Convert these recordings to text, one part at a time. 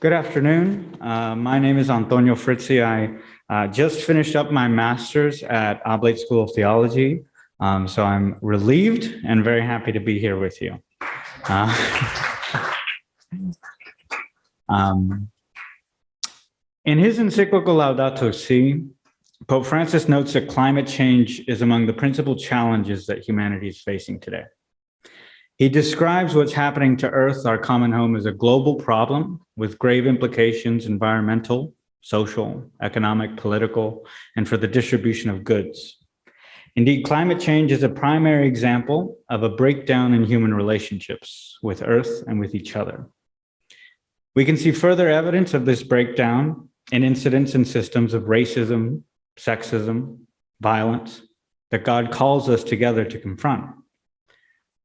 Good afternoon. Uh, my name is Antonio Fritzi. I uh, just finished up my master's at Oblate School of Theology. Um, so I'm relieved and very happy to be here with you. Uh, um, in his encyclical Laudato Si, Pope Francis notes that climate change is among the principal challenges that humanity is facing today. He describes what's happening to Earth, our common home, as a global problem with grave implications, environmental, social, economic, political, and for the distribution of goods. Indeed, climate change is a primary example of a breakdown in human relationships with Earth and with each other. We can see further evidence of this breakdown in incidents and systems of racism, sexism, violence that God calls us together to confront.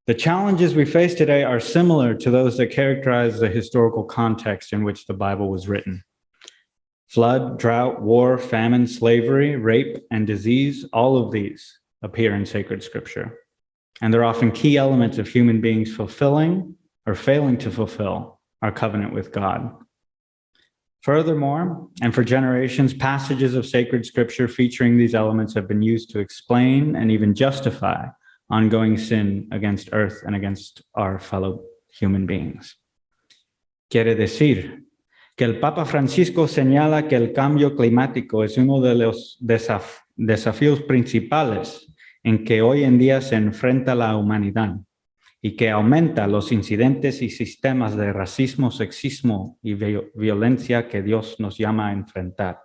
The challenges we face today are similar to those that characterize the historical context in which the Bible was written. Flood, drought, war, famine, slavery, rape, and disease, all of these appear in sacred scripture. And they're often key elements of human beings fulfilling or failing to fulfill our covenant with God. Furthermore, and for generations, passages of sacred scripture featuring these elements have been used to explain and even justify ongoing sin against earth and against our fellow human beings. Quiere decir que el Papa Francisco señala que el cambio climático es uno de los desaf desafíos principales en que hoy en día se enfrenta la humanidad y que aumenta los incidentes y sistemas de racismo, sexismo y violencia que Dios nos llama a enfrentar.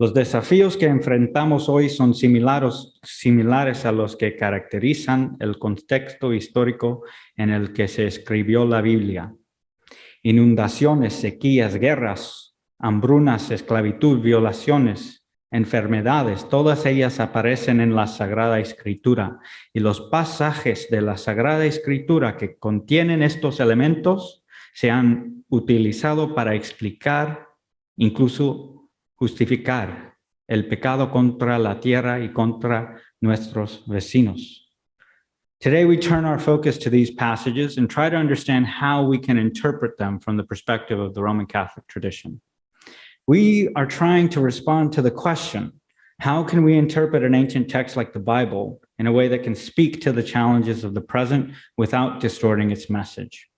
Los desafíos que enfrentamos hoy son similares, similares a los que caracterizan el contexto histórico en el que se escribió la Biblia. Inundaciones, sequías, guerras, hambrunas, esclavitud, violaciones, enfermedades, todas ellas aparecen en la Sagrada Escritura. Y los pasajes de la Sagrada Escritura que contienen estos elementos se han utilizado para explicar incluso justificar el pecado contra la tierra y contra nuestros vecinos. Today, we turn our focus to these passages and try to understand how we can interpret them from the perspective of the Roman Catholic tradition. We are trying to respond to the question, how can we interpret an ancient text like the Bible in a way that can speak to the challenges of the present without distorting its message?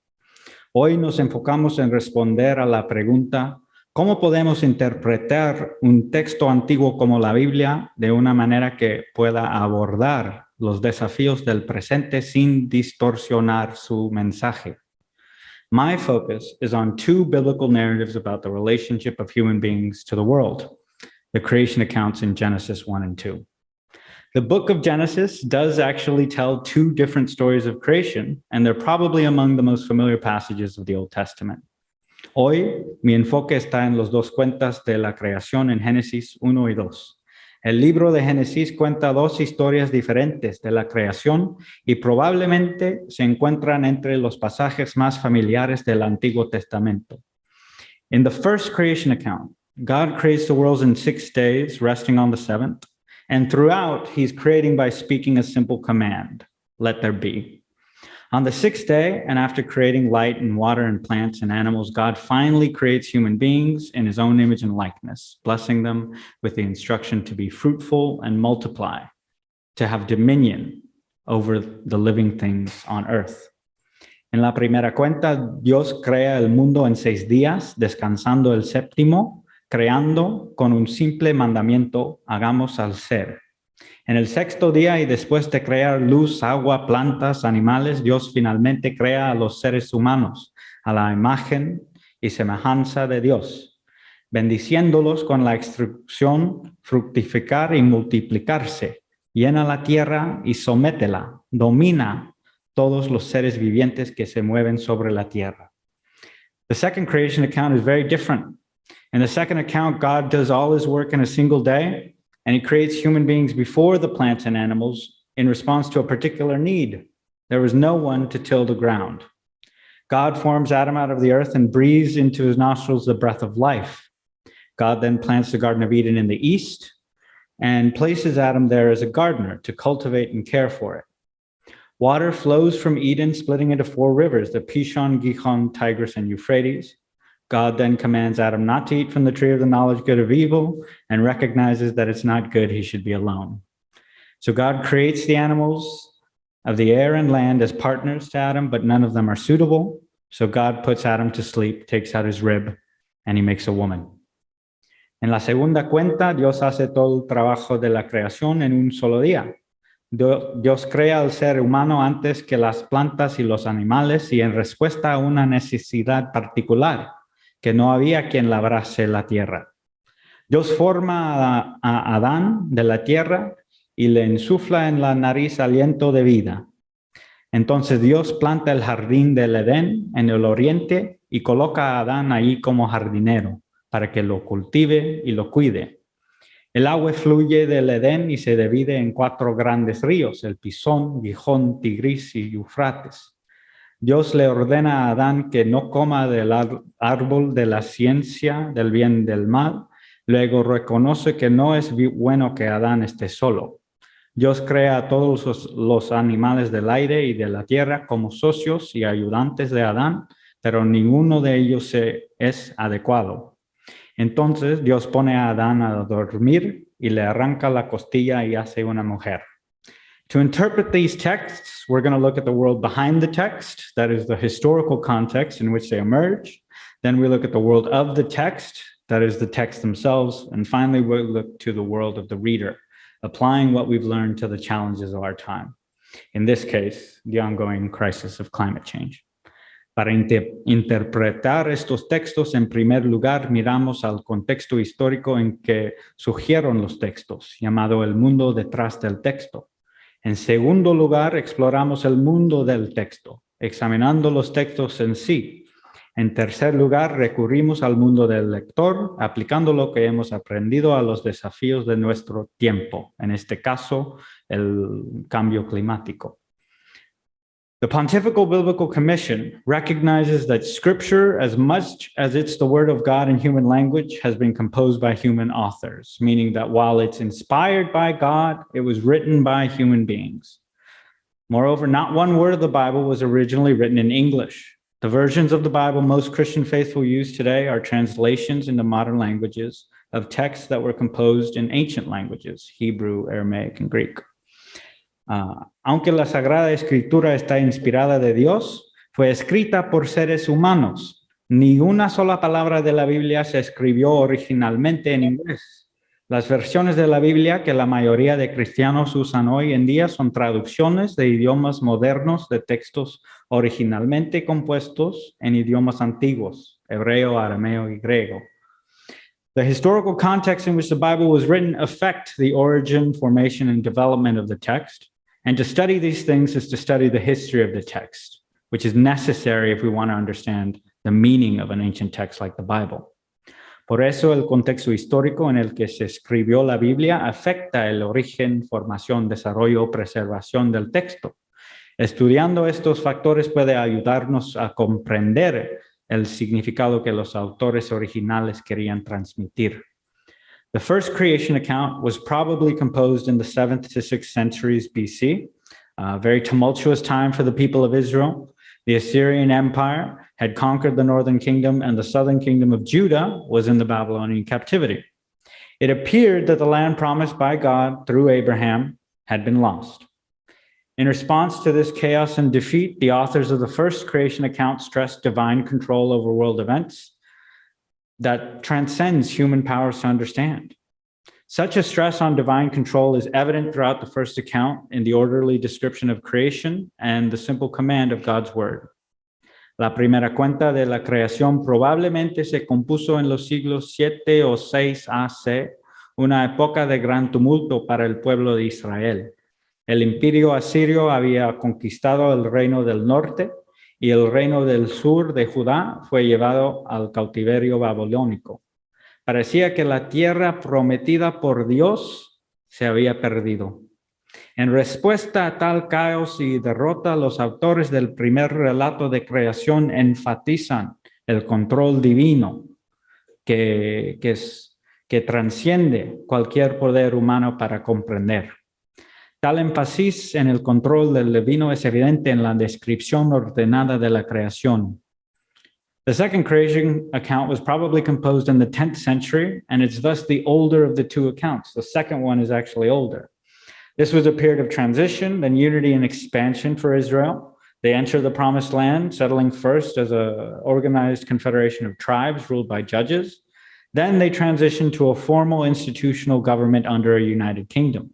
Hoy nos enfocamos en responder a la pregunta, ¿Cómo podemos interpretar un texto antiguo como la Biblia de una manera que pueda abordar los desafíos del presente sin distorsionar su mensaje? My focus is on two biblical narratives about the relationship of human beings to the world, the creation accounts in Genesis 1 and 2. The book of Genesis does actually tell two different stories of creation, and they're probably among the most familiar passages of the Old Testament. Hoy mi enfoque está en los dos cuentas de la creación en Génesis 1 y 2. El libro de Génesis cuenta dos historias diferentes de la creación y probablemente se encuentran entre los pasajes más familiares del Antiguo Testamento. In the first creation account, God creates the world in six days, resting on the seventh. And throughout, he's creating by speaking a simple command, let there be. On the sixth day, and after creating light and water and plants and animals, God finally creates human beings in his own image and likeness, blessing them with the instruction to be fruitful and multiply, to have dominion over the living things on earth. En la primera cuenta, Dios crea el mundo en seis días, descansando el séptimo, creando con un simple mandamiento, hagamos al ser. En el sexto día y después de crear luz, agua, plantas, animales, Dios finalmente crea a los seres humanos a la imagen y semejanza de Dios, bendiciéndolos con la instrucción fructificar y multiplicarse, llena la tierra y sométela, domina todos los seres vivientes que se mueven sobre la tierra. The second creation account is very different. In the second account, God does all his work in a single day, and he creates human beings before the plants and animals in response to a particular need. There was no one to till the ground. God forms Adam out of the earth and breathes into his nostrils the breath of life. God then plants the Garden of Eden in the east and places Adam there as a gardener to cultivate and care for it. Water flows from Eden, splitting into four rivers, the Pishon, Gihon, Tigris, and Euphrates. God then commands Adam not to eat from the tree of the knowledge good of evil and recognizes that it's not good he should be alone. So God creates the animals of the air and land as partners to Adam, but none of them are suitable. So God puts Adam to sleep, takes out his rib, and he makes a woman. En la segunda cuenta, Dios hace todo el trabajo de la creación en un solo día. Dios crea al ser humano antes que las plantas y los animales y en respuesta a una necesidad particular, que no había quien labrase la tierra. Dios forma a, Adán de la tierra y le insufla en la nariz aliento de vida. Entonces Dios planta el jardín del Edén en el oriente y coloca a Adán ahí como jardinero para que lo cultive y lo cuide. El agua fluye del Edén y se divide en cuatro grandes ríos, el Pisón, Gijón, Tigris y Eufrates. Dios le ordena a Adán que no coma del árbol de la ciencia del bien del mal. Luego reconoce que no es bueno que Adán esté solo. Dios crea a todos los animales del aire y de la tierra como socios y ayudantes de Adán, pero ninguno de ellos es adecuado. Entonces Dios pone a Adán a dormir y le arranca la costilla y hace una mujer. To interpret these texts, we're going to look at the world behind the text, that is the historical context in which they emerge. Then we look at the world of the text, that is the text themselves. And finally, we'll look to the world of the reader, applying what we've learned to the challenges of our time. In this case, the ongoing crisis of climate change. Para interpretar estos textos, en primer lugar, miramos al contexto histórico en que surgieron los textos, llamado el mundo detrás del texto. En segundo lugar, exploramos el mundo del texto, examinando los textos en sí. En tercer lugar, recurrimos al mundo del lector, aplicando lo que hemos aprendido a los desafíos de nuestro tiempo, en este caso, el cambio climático. The Pontifical Biblical Commission recognizes that scripture, as much as it's the word of God in human language, has been composed by human authors, meaning that while it's inspired by God, it was written by human beings. Moreover, not one word of the Bible was originally written in English. The versions of the Bible most Christian faithful use today are translations into modern languages of texts that were composed in ancient languages, Hebrew, Aramaic, and Greek. Uh, aunque la Sagrada Escritura está inspirada de Dios, fue escrita por seres humanos. Ni una sola palabra de la Biblia se escribió originalmente en inglés. Las versiones de la Biblia que la mayoría de cristianos usan hoy en día son traducciones de idiomas modernos de textos originalmente compuestos en idiomas antiguos, hebreo, arameo y griego. The historical context in which the Bible was written affect the origin, formation, and development of the text. And to study these things is to study the history of the text, which is necessary if we want to understand the meaning of an ancient text like the Bible. Por eso el contexto histórico en el que se escribió la Biblia afecta el origen, formación, desarrollo, preservación del texto. Estudiando estos factores puede ayudarnos a comprender el significado que los autores originales querían transmitir. The first creation account was probably composed in the 7th to 6th centuries BC, a very tumultuous time for the people of Israel. The Assyrian Empire had conquered the northern kingdom and the southern kingdom of Judah was in the Babylonian captivity. It appeared that the land promised by God through Abraham had been lost. In response to this chaos and defeat, the authors of the first creation account stressed divine control over world events that transcends human powers to understand. Such a stress on divine control is evident throughout the first account in the orderly description of creation and the simple command of God's word. La primera cuenta de la creación probablemente se compuso en los siglos 7 o 6 AC, una época de gran tumulto para el pueblo de Israel. El imperio asirio había conquistado el reino del norte y el reino del sur de Judá fue llevado al cautiverio babilónico. Parecía que la tierra prometida por Dios se había perdido. En respuesta a tal caos y derrota, los autores del primer relato de creación enfatizan el control divino que, que, que transciende cualquier poder humano para comprender. Tal énfasis en el control del divino es evidente en la descripción ordenada de la creación. The second creation account was probably composed in the 10th century, and it's thus the older of the two accounts. The second one is actually older. This was a period of transition, then unity and expansion for Israel. They enter the promised land, settling first as a organized confederation of tribes ruled by judges. Then they transition to a formal institutional government under a united kingdom.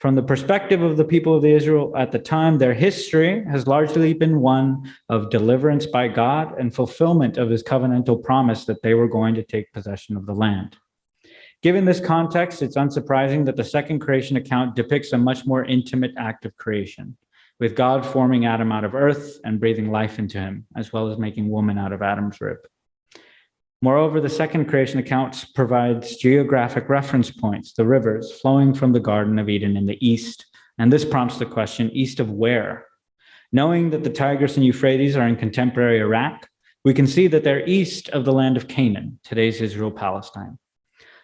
From the perspective of the people of Israel at the time, their history has largely been one of deliverance by God and fulfillment of his covenantal promise that they were going to take possession of the land. Given this context, it's unsurprising that the second creation account depicts a much more intimate act of creation, with God forming Adam out of earth and breathing life into him, as well as making woman out of Adam's rib. Moreover, the second creation account provides geographic reference points, the rivers flowing from the Garden of Eden in the east. And this prompts the question, east of where? Knowing that the Tigris and Euphrates are in contemporary Iraq, we can see that they're east of the land of Canaan, today's Israel-Palestine.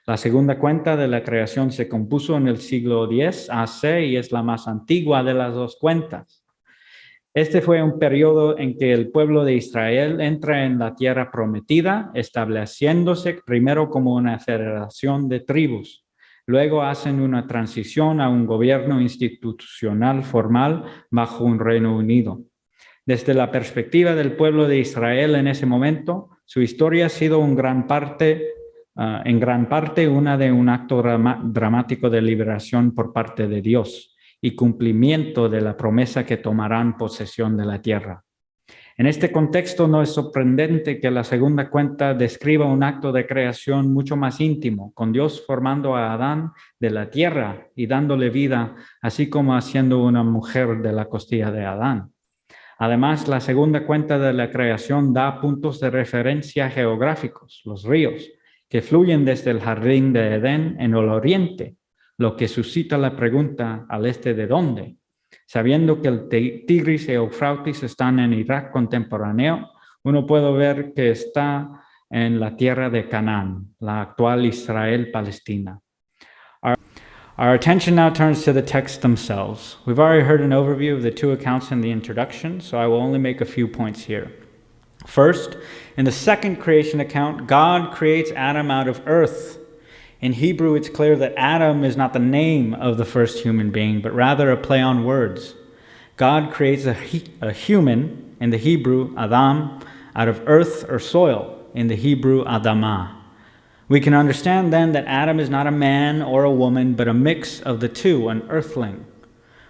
La segunda cuenta de la creación se compuso en el siglo X AC y es la más antigua de las dos cuentas. Este fue un periodo en que el pueblo de Israel entra en la tierra prometida, estableciéndose primero como una federación de tribus. Luego hacen una transición a un gobierno institucional formal bajo un Reino Unido. Desde la perspectiva del pueblo de Israel en ese momento, su historia ha sido uh, en gran parte una de un acto dramático de liberación por parte de Dios y cumplimiento de la promesa que tomarán posesión de la tierra. En este contexto no es sorprendente que la segunda cuenta describa un acto de creación mucho más íntimo, con Dios formando a Adán de la tierra y dándole vida, así como haciendo una mujer de la costilla de Adán. Además, la segunda cuenta de la creación da puntos de referencia geográficos, los ríos, que fluyen desde el jardín de Edén en el oriente lo que suscita la pregunta al este de dónde. Sabiendo que el Tigris y Eufrates están en Irak contemporáneo, uno puede ver que está en la tierra de Canaán, la actual Israel-Palestina. Our, our attention now turns to the texts themselves. We've already heard an overview of the two accounts in the introduction, so I will only make a few points here. First, in the second creation account, God creates Adam out of earth in Hebrew, it's clear that Adam is not the name of the first human being, but rather a play on words. God creates a, a human, in the Hebrew, Adam, out of earth or soil, in the Hebrew, Adamah. We can understand then that Adam is not a man or a woman, but a mix of the two, an earthling.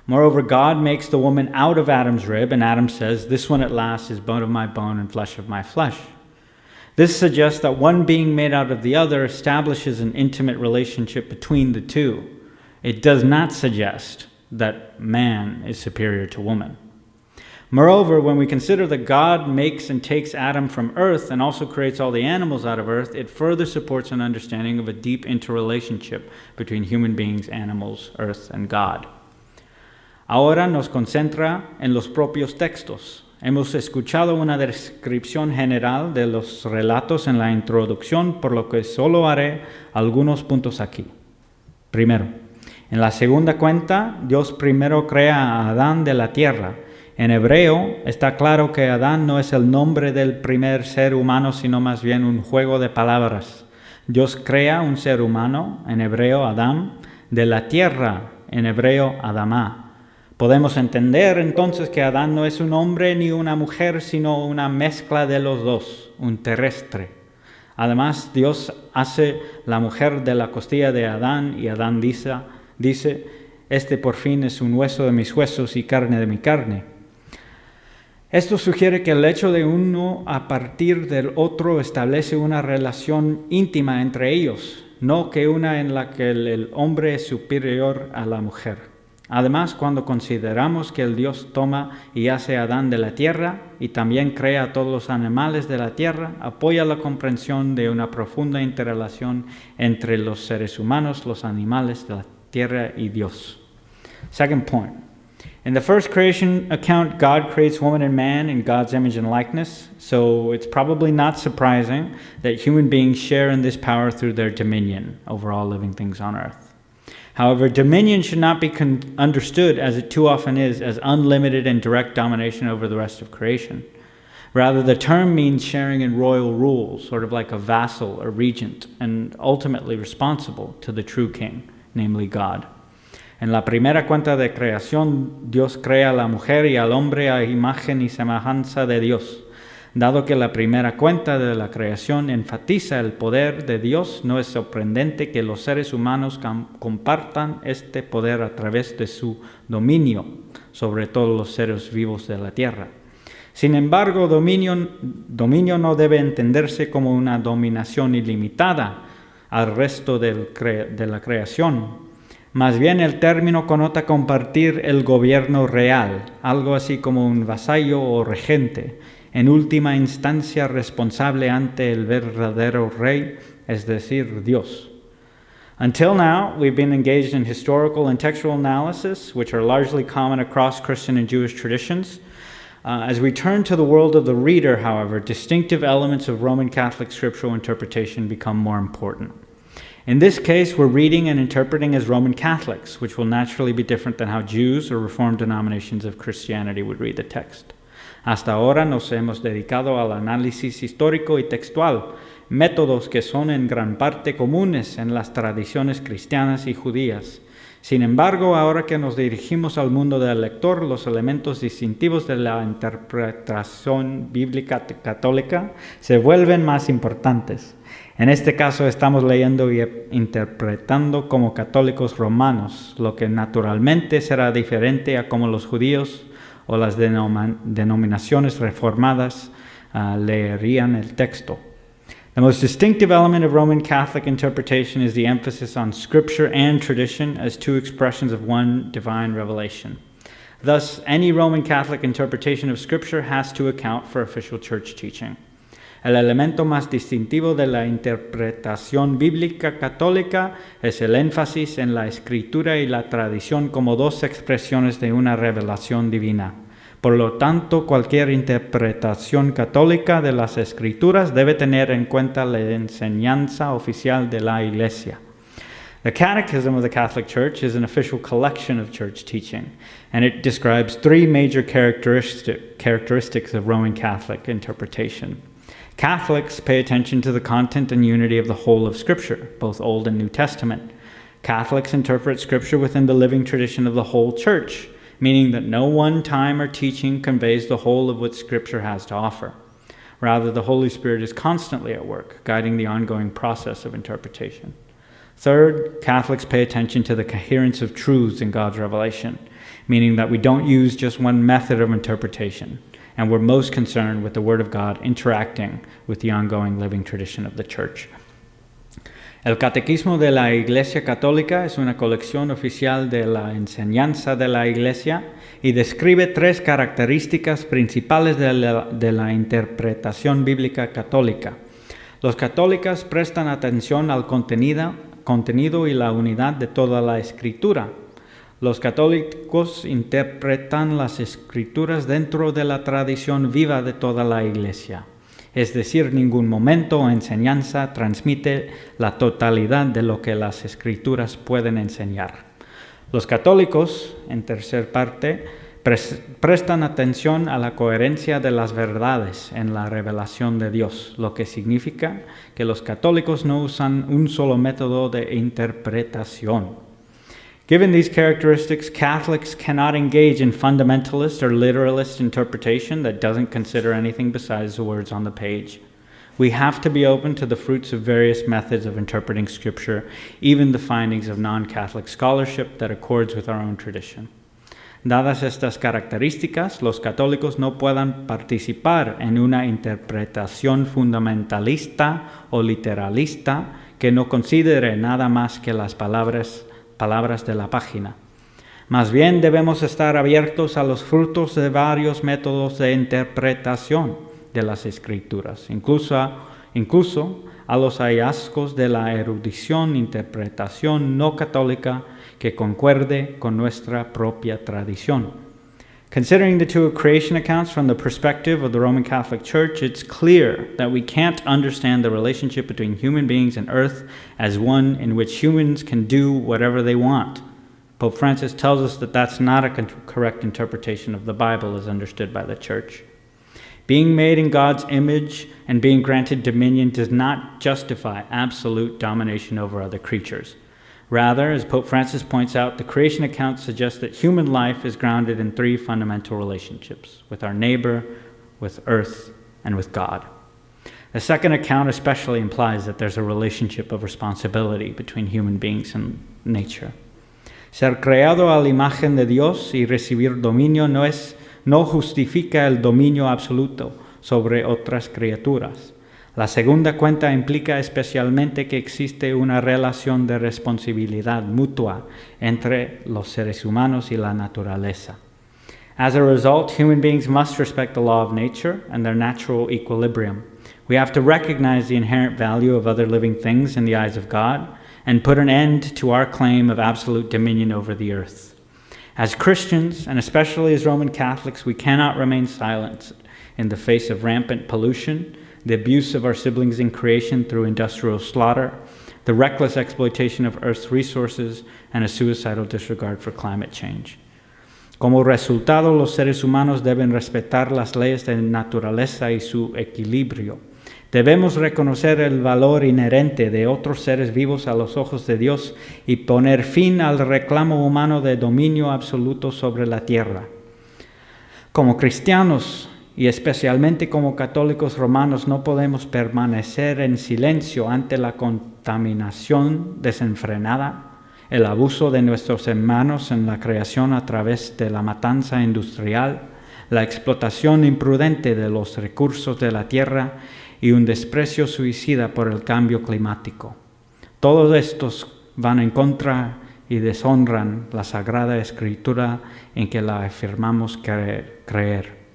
Moreover, God makes the woman out of Adam's rib, and Adam says, This one at last is bone of my bone and flesh of my flesh. This suggests that one being made out of the other establishes an intimate relationship between the two. It does not suggest that man is superior to woman. Moreover, when we consider that God makes and takes Adam from earth and also creates all the animals out of earth, it further supports an understanding of a deep interrelationship between human beings, animals, earth, and God. Ahora nos concentra en los propios textos. Hemos escuchado una descripción general de los relatos en la introducción, por lo que solo haré algunos puntos aquí. Primero, en la segunda cuenta, Dios primero crea a Adán de la tierra. En hebreo está claro que Adán no es el nombre del primer ser humano, sino más bien un juego de palabras. Dios crea un ser humano, en hebreo Adán, de la tierra, en hebreo Adamá. Podemos entender entonces que Adán no es un hombre ni una mujer, sino una mezcla de los dos, un terrestre. Además, Dios hace la mujer de la costilla de Adán y Adán dice, dice, este por fin es un hueso de mis huesos y carne de mi carne. Esto sugiere que el hecho de uno a partir del otro establece una relación íntima entre ellos, no que una en la que el hombre es superior a la mujer. Además, cuando consideramos que el Dios toma y hace a Adán de la tierra y también crea a todos los animales de la tierra, apoya la comprensión de una profunda interrelación entre los seres humanos, los animales de la tierra y Dios. Second point. In the first creation account, God creates woman and man in God's image and likeness, so it's probably not surprising that human beings share in this power through their dominion over all living things on earth. However, dominion should not be understood, as it too often is, as unlimited and direct domination over the rest of creation. Rather, the term means sharing in royal rule, sort of like a vassal, a regent, and ultimately responsible to the true king, namely God. En la primera cuenta de creación, Dios crea a la mujer y al hombre a imagen y semejanza de Dios. Dado que la primera cuenta de la creación enfatiza el poder de Dios, no es sorprendente que los seres humanos compartan este poder a través de su dominio sobre todos los seres vivos de la tierra. Sin embargo, dominio, no debe entenderse como una dominación ilimitada al resto de la creación. Más bien el término conota compartir el gobierno real, algo así como un vasallo o regente, en última instancia responsable ante el verdadero rey, es decir, Dios. Until now, we've been engaged in historical and textual analysis, which are largely common across Christian and Jewish traditions. Uh, as we turn to the world of the reader, however, distinctive elements of Roman Catholic scriptural interpretation become more important. In this case, we're reading and interpreting as Roman Catholics, which will naturally be different than how Jews or Reformed denominations of Christianity would read the text. Hasta ahora nos hemos dedicado al análisis histórico y textual, métodos que son en gran parte comunes en las tradiciones cristianas y judías. Sin embargo, ahora que nos dirigimos al mundo del lector, los elementos distintivos de la interpretación bíblica católica se vuelven más importantes. En este caso estamos leyendo y interpretando como católicos romanos, lo que naturalmente será diferente a como los judíos o las denominaciones reformadas uh, leerían el texto. The most distinctive element of Roman Catholic interpretation is the emphasis on scripture and tradition as two expressions of one divine revelation. Thus, any Roman Catholic interpretation of scripture has to account for official church teaching. El elemento más distintivo de la interpretación bíblica católica es el énfasis en la escritura y la tradición como dos expresiones de una revelación divina. Por lo tanto, cualquier interpretación católica de las escrituras debe tener en cuenta la enseñanza oficial de la Iglesia. The Catechism of the Catholic Church is an official collection of church teaching, and it describes three major characteristic, characteristics of Roman Catholic interpretation. Catholics pay attention to the content and unity of the whole of Scripture, both Old and New Testament. Catholics interpret Scripture within the living tradition of the whole church, meaning that no one time or teaching conveys the whole of what Scripture has to offer. Rather, the Holy Spirit is constantly at work, guiding the ongoing process of interpretation. Third, Catholics pay attention to the coherence of truths in God's revelation, meaning that we don't use just one method of interpretation, and we're most concerned with the Word of God interacting with the ongoing living tradition of the Church. El Catequismo de la Iglesia Católica es una colección oficial de la enseñanza de la Iglesia y describe tres características principales de la, de la interpretación bíblica católica. Los católicos prestan atención al contenido, contenido y la unidad de toda la escritura. Los católicos interpretan las escrituras dentro de la tradición viva de toda la Iglesia es decir, ningún momento o enseñanza transmite la totalidad de lo que las escrituras pueden enseñar. Los católicos, en tercer parte, prestan atención a la coherencia de las verdades en la revelación de Dios, lo que significa que los católicos no usan un solo método de interpretación. Given these characteristics, Catholics cannot engage in fundamentalist or literalist interpretation that doesn't consider anything besides the words on the page. We have to be open to the fruits of various methods of interpreting Scripture, even the findings of non Catholic scholarship that accords with our own tradition. Dadas estas características, los católicos no puedan participar en una interpretación fundamentalista o literalista que no considere nada más que las palabras palabras de la página. Más bien debemos estar abiertos a los frutos de varios métodos de interpretación de las escrituras, incluso incluso a los hallazgos de la erudición, interpretación no católica que concuerde con nuestra propia tradición. Considering the two creation accounts from the perspective of the Roman Catholic Church, it's clear that we can't understand the relationship between human beings and earth as one in which humans can do whatever they want. Pope Francis tells us that that's not a correct interpretation of the Bible as understood by the Church. Being made in God's image and being granted dominion does not justify absolute domination over other creatures. Rather, as Pope Francis points out, the creation account suggests that human life is grounded in three fundamental relationships with our neighbor, with earth, and with God. The second account especially implies that there's a relationship of responsibility between human beings and nature. Ser creado a la imagen de Dios y recibir dominio no, es, no justifica el dominio absoluto sobre otras criaturas. La segunda cuenta implica especialmente que existe una relación de responsabilidad mutua entre los seres humanos y la naturaleza. As a result, human beings must respect the law of nature and their natural equilibrium. We have to recognize the inherent value of other living things in the eyes of God and put an end to our claim of absolute dominion over the earth. As Christians, and especially as Roman Catholics, we cannot remain silent in the face of rampant pollution the abuse of our siblings in creation through industrial slaughter, the reckless exploitation of Earth's resources, and a suicidal disregard for climate change. Como resultado, los seres humanos deben respetar las leyes de naturaleza y su equilibrio. Debemos reconocer el valor inherente de otros seres vivos a los ojos de Dios y poner fin al reclamo humano de dominio absoluto sobre la tierra. Como cristianos, y especialmente como católicos romanos no podemos permanecer en silencio ante la contaminación desenfrenada, el abuso de nuestros hermanos en la creación a través de la matanza industrial, la explotación imprudente de los recursos de la tierra y un desprecio suicida por el cambio climático. Todos estos van en contra y deshonran la Sagrada Escritura en que la afirmamos creer.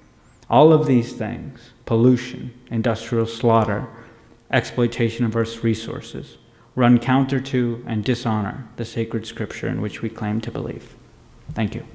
All of these things pollution, industrial slaughter, exploitation of Earth's resources run counter to and dishonor the sacred scripture in which we claim to believe. Thank you.